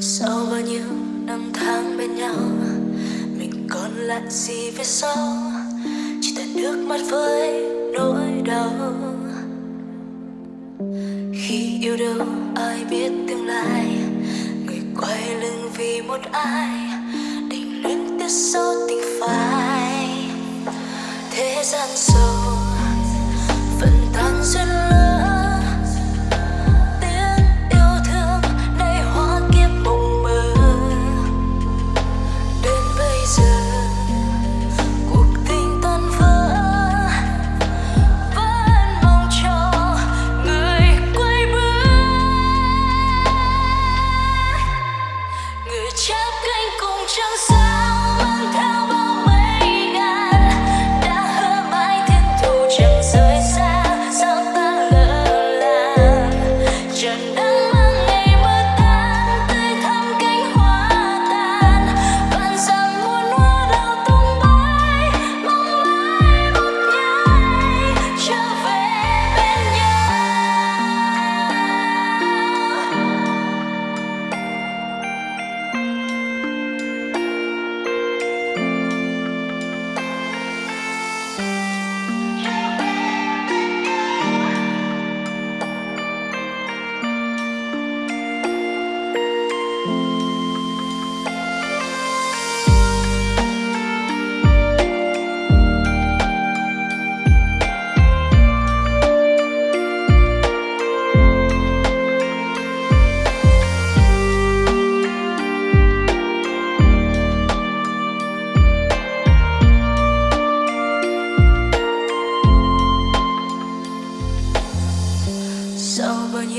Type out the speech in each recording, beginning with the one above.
sau bao nhiêu năm tháng bên nhau, mình còn lại gì phía sau? Chỉ toàn nước mắt với nỗi đau. Khi yêu đâu ai biết tương lai, người quay lưng vì một ai, định luyến tiếc sâu tình phai. Thế gian sâu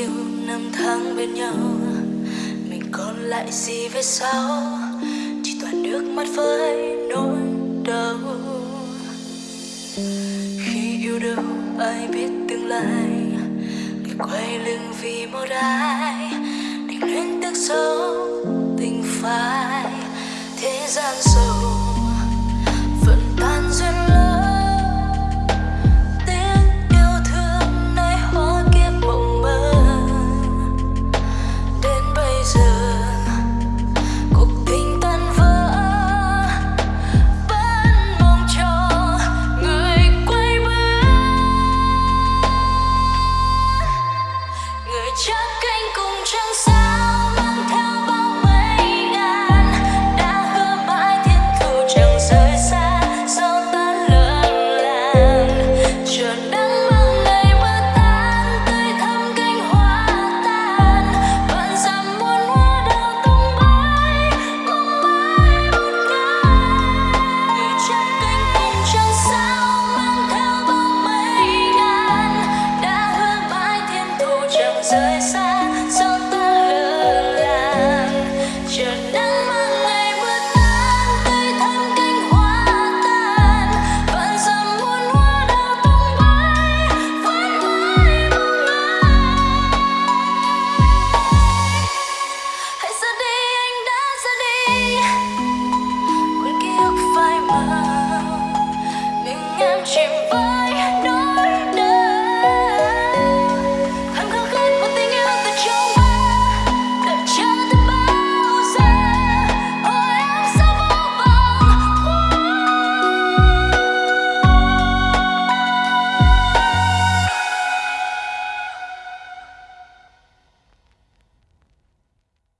yêu năm tháng bên nhau, mình còn lại gì về sau? Chỉ toàn nước mắt với nỗi đau. Khi yêu đâu ai biết tương lai người quay lưng vì một ai định lên tức xấu tình phai. Thế gian sâu chim vơi.